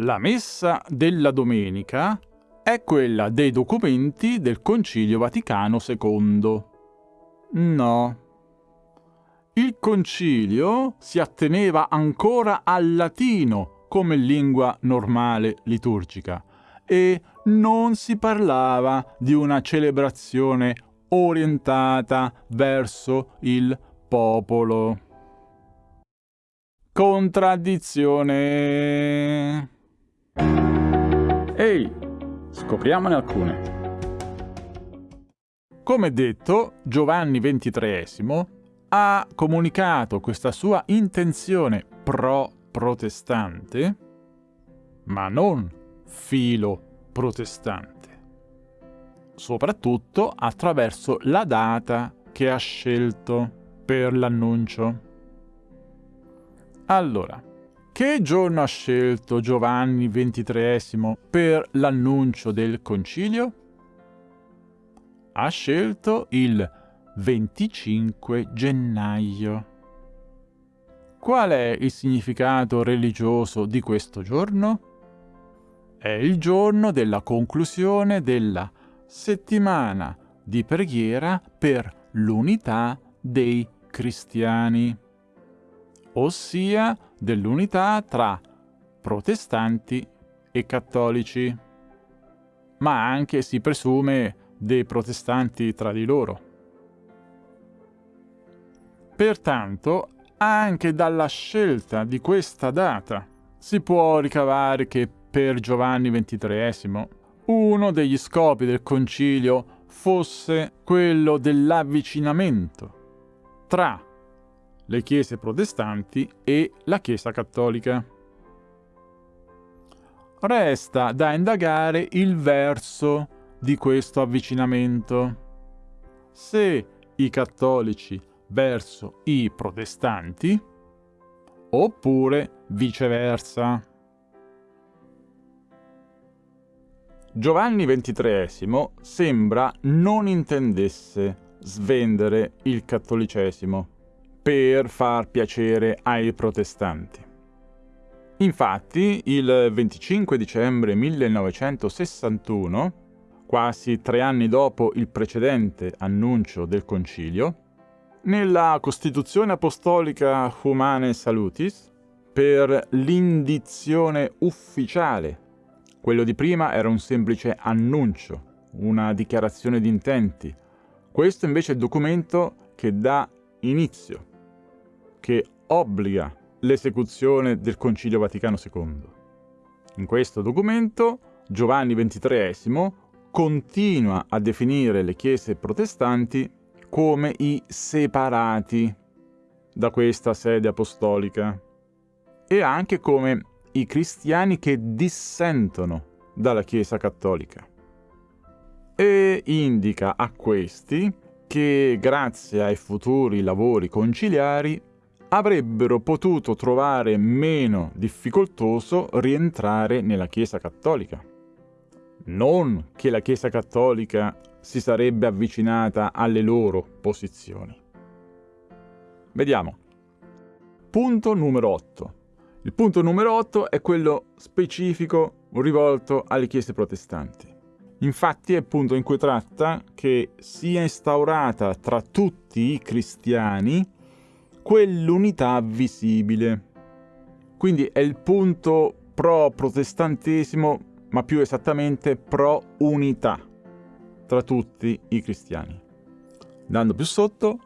La messa della domenica è quella dei documenti del Concilio Vaticano II. No. Il concilio si atteneva ancora al latino come lingua normale liturgica e non si parlava di una celebrazione orientata verso il popolo. Contraddizione. Ehi, scopriamone alcune. Come detto, Giovanni XXIII ha comunicato questa sua intenzione pro-protestante, ma non filo-protestante soprattutto attraverso la data che ha scelto per l'annuncio. Allora, che giorno ha scelto Giovanni XXIII per l'annuncio del concilio? Ha scelto il 25 gennaio. Qual è il significato religioso di questo giorno? È il giorno della conclusione della settimana di preghiera per l'unità dei cristiani, ossia dell'unità tra protestanti e cattolici, ma anche si presume dei protestanti tra di loro. Pertanto, anche dalla scelta di questa data si può ricavare che per Giovanni XXIII uno degli scopi del concilio fosse quello dell'avvicinamento tra le chiese protestanti e la Chiesa cattolica. Resta da indagare il verso di questo avvicinamento. Se i cattolici verso i protestanti oppure viceversa. Giovanni XXIII sembra non intendesse svendere il cattolicesimo per far piacere ai protestanti. Infatti, il 25 dicembre 1961, quasi tre anni dopo il precedente annuncio del concilio, nella Costituzione Apostolica Humane Salutis, per l'indizione ufficiale quello di prima era un semplice annuncio, una dichiarazione di intenti. Questo invece è il documento che dà inizio, che obbliga l'esecuzione del Concilio Vaticano II. In questo documento Giovanni XXIII continua a definire le chiese protestanti come i separati da questa sede apostolica e anche come i cristiani che dissentono dalla Chiesa cattolica. E indica a questi che grazie ai futuri lavori conciliari avrebbero potuto trovare meno difficoltoso rientrare nella Chiesa cattolica. Non che la Chiesa cattolica si sarebbe avvicinata alle loro posizioni. Vediamo. Punto numero 8. Il punto numero 8 è quello specifico rivolto alle chiese protestanti. Infatti è il punto in cui tratta che sia instaurata tra tutti i cristiani quell'unità visibile. Quindi è il punto pro-protestantesimo, ma più esattamente pro-unità tra tutti i cristiani. Andando più sotto,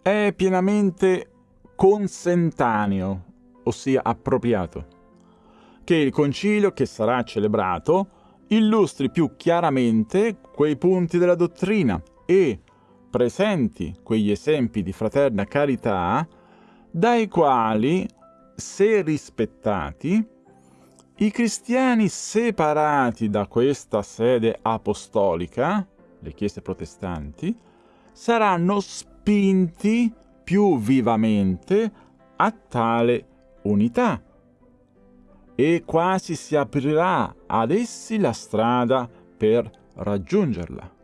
è pienamente consentaneo ossia appropriato. Che il concilio che sarà celebrato illustri più chiaramente quei punti della dottrina e presenti quegli esempi di fraterna carità dai quali, se rispettati, i cristiani separati da questa sede apostolica, le chiese protestanti, saranno spinti più vivamente a tale unità e quasi si aprirà ad essi la strada per raggiungerla.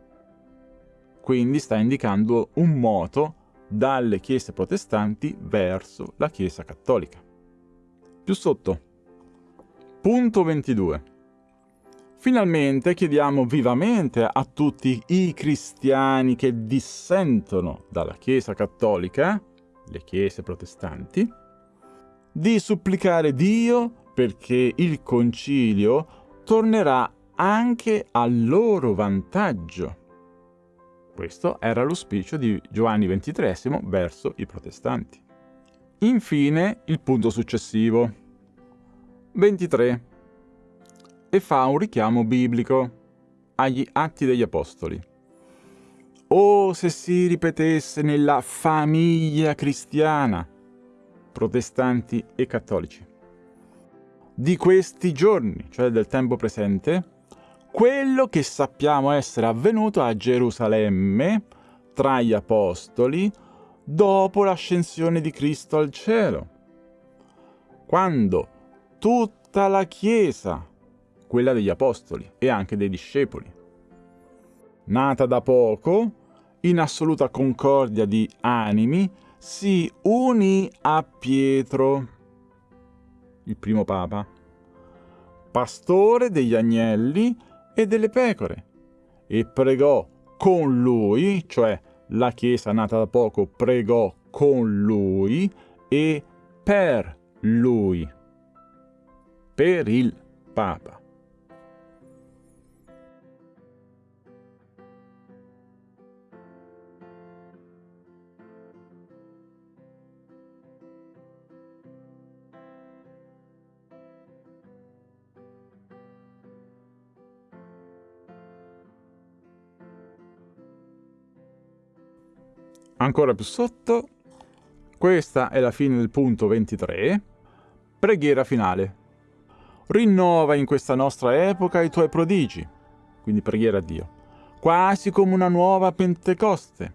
Quindi sta indicando un moto dalle chiese protestanti verso la Chiesa cattolica. Più sotto. Punto 22. Finalmente chiediamo vivamente a tutti i cristiani che dissentono dalla Chiesa cattolica, le chiese protestanti, di supplicare Dio perché il concilio tornerà anche a loro vantaggio. Questo era l'auspicio di Giovanni XXIII verso i protestanti. Infine il punto successivo. 23. E fa un richiamo biblico agli Atti degli Apostoli. Oh, se si ripetesse nella famiglia cristiana, protestanti e cattolici, di questi giorni, cioè del tempo presente, quello che sappiamo essere avvenuto a Gerusalemme tra gli Apostoli dopo l'ascensione di Cristo al cielo, quando tutta la Chiesa, quella degli Apostoli e anche dei discepoli. Nata da poco, in assoluta concordia di animi, si unì a Pietro, il primo papa, pastore degli agnelli e delle pecore, e pregò con lui, cioè la Chiesa nata da poco pregò con lui e per lui per il Papa. Ancora più sotto, questa è la fine del punto 23, preghiera finale. Rinnova in questa nostra epoca i tuoi prodigi, quindi preghiera a Dio, quasi come una nuova Pentecoste.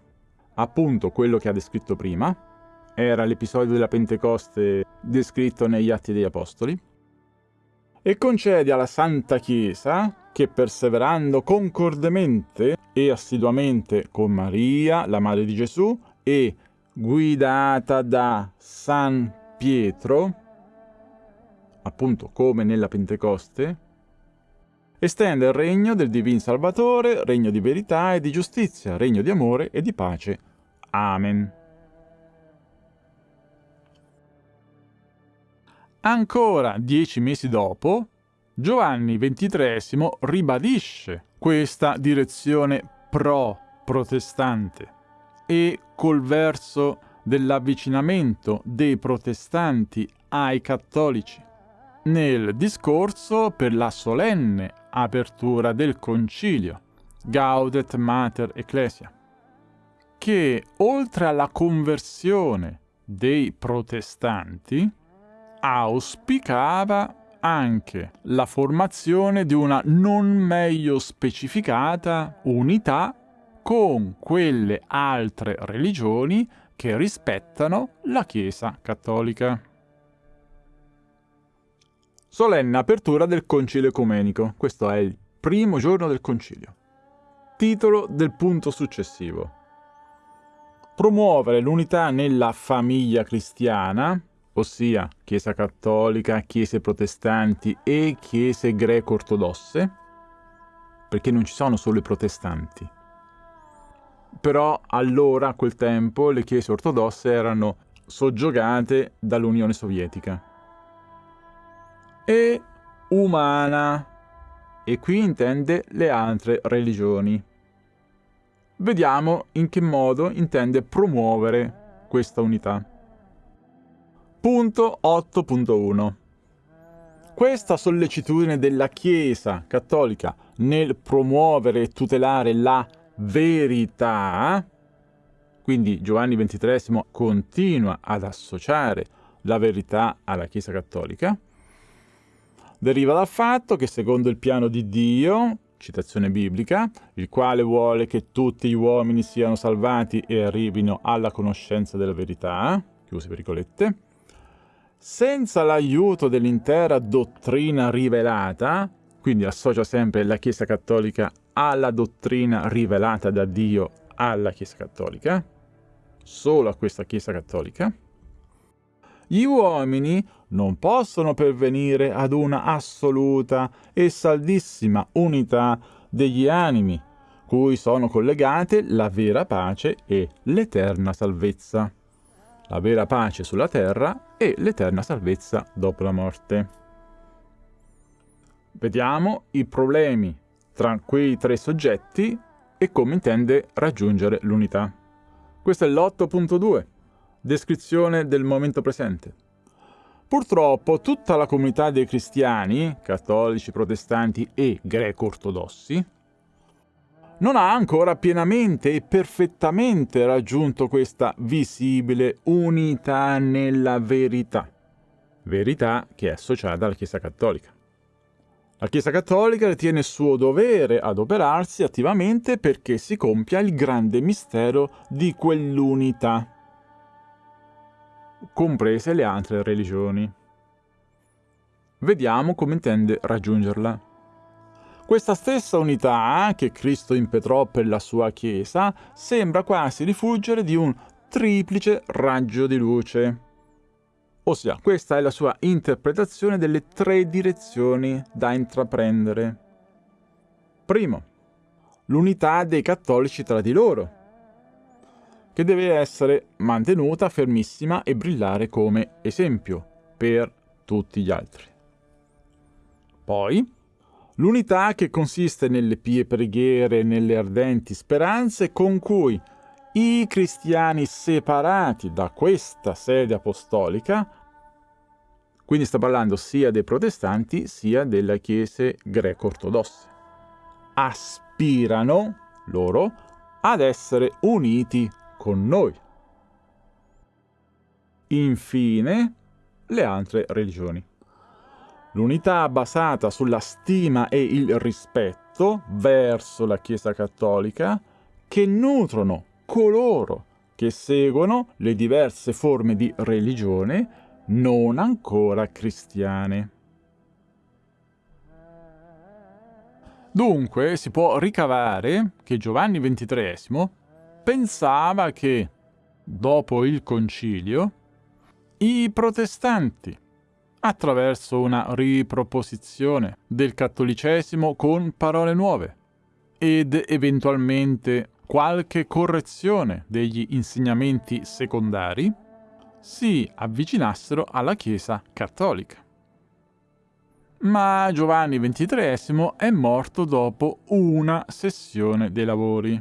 Appunto quello che ha descritto prima, era l'episodio della Pentecoste descritto negli Atti degli Apostoli, e concedi alla Santa Chiesa che perseverando concordemente e assiduamente con Maria, la Madre di Gesù, e guidata da San Pietro, appunto come nella Pentecoste, estende il regno del Divin Salvatore, regno di verità e di giustizia, regno di amore e di pace. Amen. Ancora dieci mesi dopo, Giovanni XXIII ribadisce questa direzione pro-protestante e col verso dell'avvicinamento dei protestanti ai cattolici. Nel discorso per la solenne apertura del concilio, Gaudet Mater Ecclesia, che oltre alla conversione dei protestanti auspicava anche la formazione di una non meglio specificata unità con quelle altre religioni che rispettano la Chiesa cattolica. Solenne apertura del Concilio Ecumenico. Questo è il primo giorno del Concilio. Titolo del punto successivo. Promuovere l'unità nella famiglia cristiana, ossia Chiesa cattolica, Chiese protestanti e Chiese greco-ortodosse, perché non ci sono solo i protestanti. Però allora, a quel tempo, le Chiese ortodosse erano soggiogate dall'Unione Sovietica e umana, e qui intende le altre religioni. Vediamo in che modo intende promuovere questa unità. Punto 8.1 Questa sollecitudine della Chiesa cattolica nel promuovere e tutelare la verità, quindi Giovanni XXIII continua ad associare la verità alla Chiesa cattolica, deriva dal fatto che secondo il piano di Dio, citazione biblica, il quale vuole che tutti gli uomini siano salvati e arrivino alla conoscenza della verità, chiuse virgolette, senza l'aiuto dell'intera dottrina rivelata, quindi associa sempre la Chiesa Cattolica alla dottrina rivelata da Dio alla Chiesa Cattolica, solo a questa Chiesa Cattolica, Gli uomini non possono pervenire ad una assoluta e saldissima unità degli animi, cui sono collegate la vera pace e l'eterna salvezza. La vera pace sulla terra e l'eterna salvezza dopo la morte. Vediamo i problemi tra quei tre soggetti e come intende raggiungere l'unità. Questo è l'8.2, descrizione del momento presente. Purtroppo tutta la comunità dei cristiani, cattolici, protestanti e greco-ortodossi, non ha ancora pienamente e perfettamente raggiunto questa visibile unità nella verità, verità che è associata alla Chiesa Cattolica. La Chiesa Cattolica ritiene suo dovere adoperarsi attivamente perché si compia il grande mistero di quell'unità, comprese le altre religioni. Vediamo come intende raggiungerla. Questa stessa unità che Cristo impetrò per la sua Chiesa sembra quasi rifuggere di un triplice raggio di luce. Ossia, questa è la sua interpretazione delle tre direzioni da intraprendere. Primo, l'unità dei cattolici tra di loro, che deve essere mantenuta fermissima e brillare come esempio per tutti gli altri. Poi, L'unità che consiste nelle pie preghiere e nelle ardenti speranze con cui i cristiani separati da questa sede apostolica, quindi sta parlando sia dei protestanti sia delle chiese greco-ortodosse, aspirano loro ad essere uniti con noi. Infine, le altre religioni. L'unità basata sulla stima e il rispetto verso la Chiesa Cattolica che nutrono coloro che seguono le diverse forme di religione non ancora cristiane. Dunque si può ricavare che Giovanni XXIII pensava che, dopo il concilio, i protestanti attraverso una riproposizione del cattolicesimo con parole nuove ed eventualmente qualche correzione degli insegnamenti secondari, si avvicinassero alla Chiesa cattolica. Ma Giovanni XXIII è morto dopo una sessione dei lavori,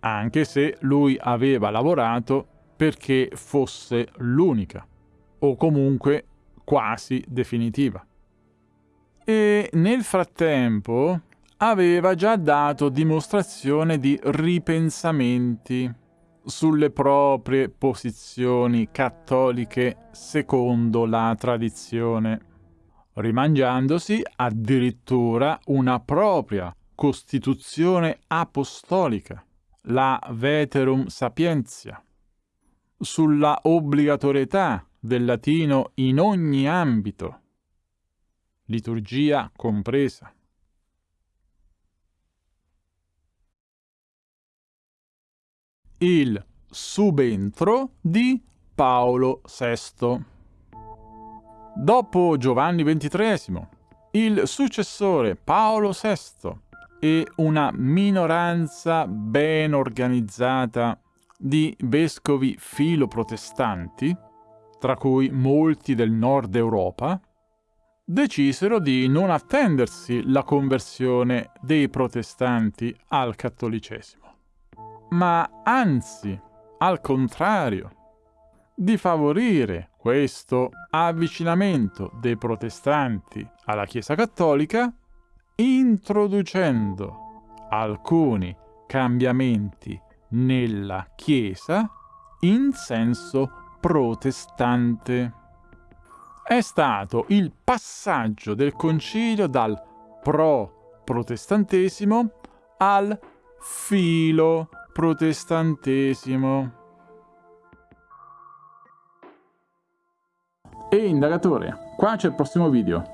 anche se lui aveva lavorato perché fosse l'unica, o comunque quasi definitiva. E nel frattempo aveva già dato dimostrazione di ripensamenti sulle proprie posizioni cattoliche secondo la tradizione, rimangiandosi addirittura una propria costituzione apostolica, la Veterum Sapientia, sulla obbligatorietà del latino in ogni ambito, liturgia compresa. Il subentro di Paolo VI. Dopo Giovanni XXIII, il successore Paolo VI e una minoranza ben organizzata di vescovi filoprotestanti tra cui molti del nord Europa, decisero di non attendersi la conversione dei protestanti al cattolicesimo, ma anzi, al contrario, di favorire questo avvicinamento dei protestanti alla Chiesa cattolica introducendo alcuni cambiamenti nella Chiesa in senso protestante. È stato il passaggio del concilio dal pro-protestantesimo al filo-protestantesimo. E indagatore, qua c'è il prossimo video.